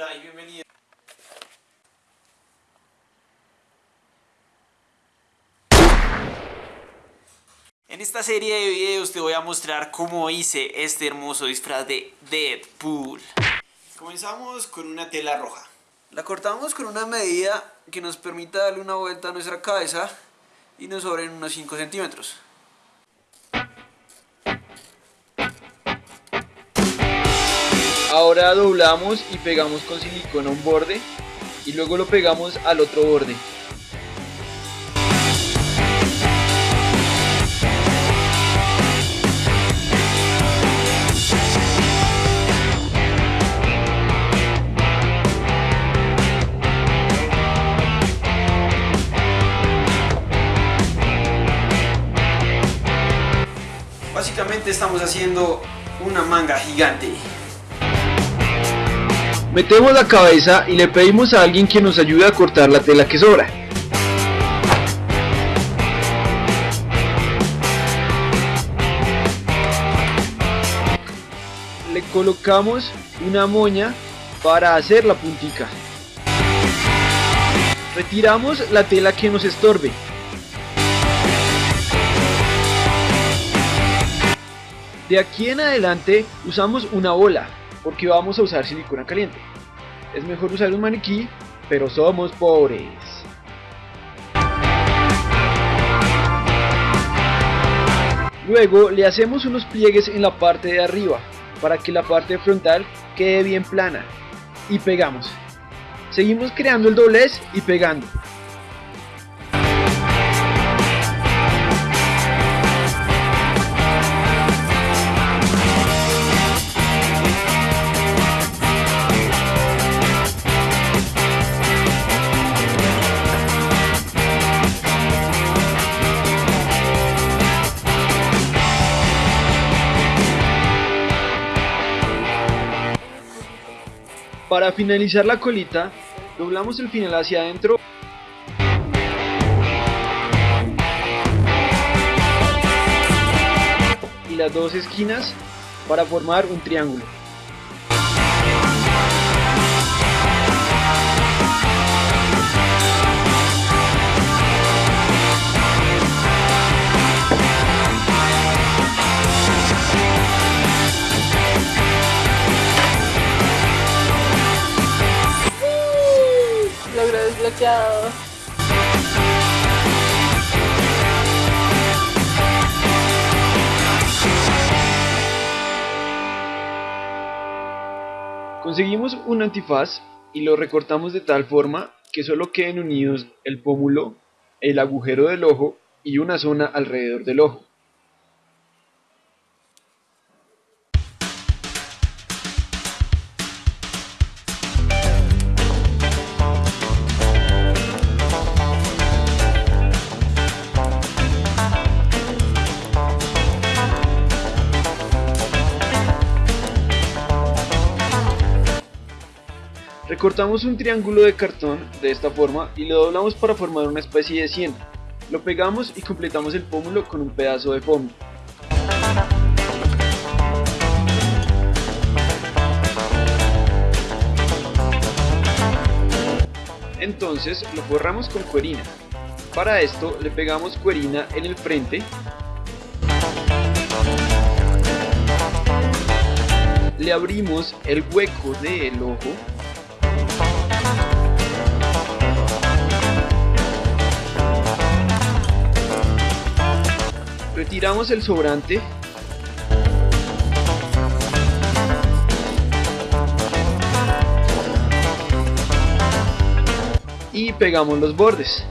Y bienvenido. En esta serie de videos te voy a mostrar cómo hice este hermoso disfraz de Deadpool. Comenzamos con una tela roja. La cortamos con una medida que nos permita darle una vuelta a nuestra cabeza y nos sobren unos 5 centímetros. Ahora doblamos y pegamos con silicona un borde y luego lo pegamos al otro borde. Básicamente estamos haciendo una manga gigante. Metemos la cabeza y le pedimos a alguien que nos ayude a cortar la tela que sobra. Le colocamos una moña para hacer la puntica. Retiramos la tela que nos estorbe. De aquí en adelante usamos una bola porque vamos a usar silicona caliente. Es mejor usar un maniquí, pero somos pobres. Luego le hacemos unos pliegues en la parte de arriba para que la parte frontal quede bien plana y pegamos. Seguimos creando el doblez y pegando. Para finalizar la colita, doblamos el final hacia adentro y las dos esquinas para formar un triángulo. Conseguimos un antifaz y lo recortamos de tal forma que solo queden unidos el pómulo, el agujero del ojo y una zona alrededor del ojo. Recortamos un triángulo de cartón de esta forma y lo doblamos para formar una especie de sien. Lo pegamos y completamos el pómulo con un pedazo de foamy. Entonces lo forramos con cuerina. Para esto le pegamos cuerina en el frente le abrimos el hueco del ojo retiramos el sobrante y pegamos los bordes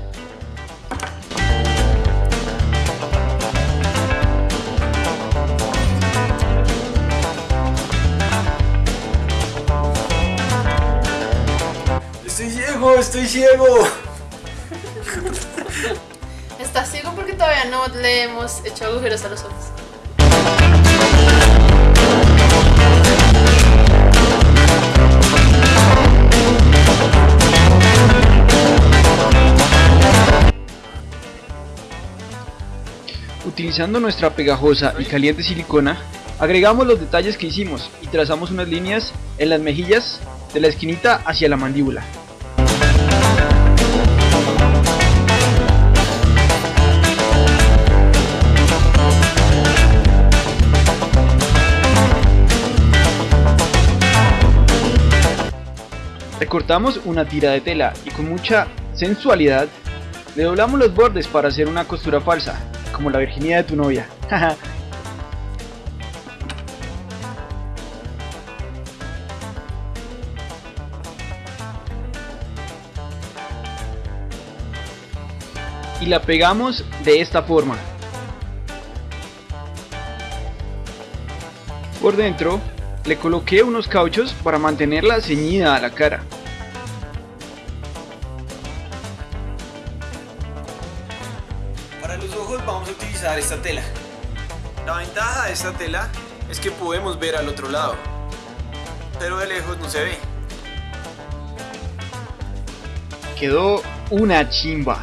Estoy ciego, estoy ciego. Está ciego porque todavía no le hemos hecho agujeros a los ojos. Utilizando nuestra pegajosa y caliente silicona, agregamos los detalles que hicimos y trazamos unas líneas en las mejillas de la esquinita hacia la mandíbula. Recortamos una tira de tela y con mucha sensualidad le doblamos los bordes para hacer una costura falsa, como la virginidad de tu novia. y la pegamos de esta forma. Por dentro le coloqué unos cauchos para mantenerla ceñida a la cara. Los ojos vamos a utilizar esta tela. La ventaja de esta tela es que podemos ver al otro lado, pero de lejos no se ve. Quedó una chimba.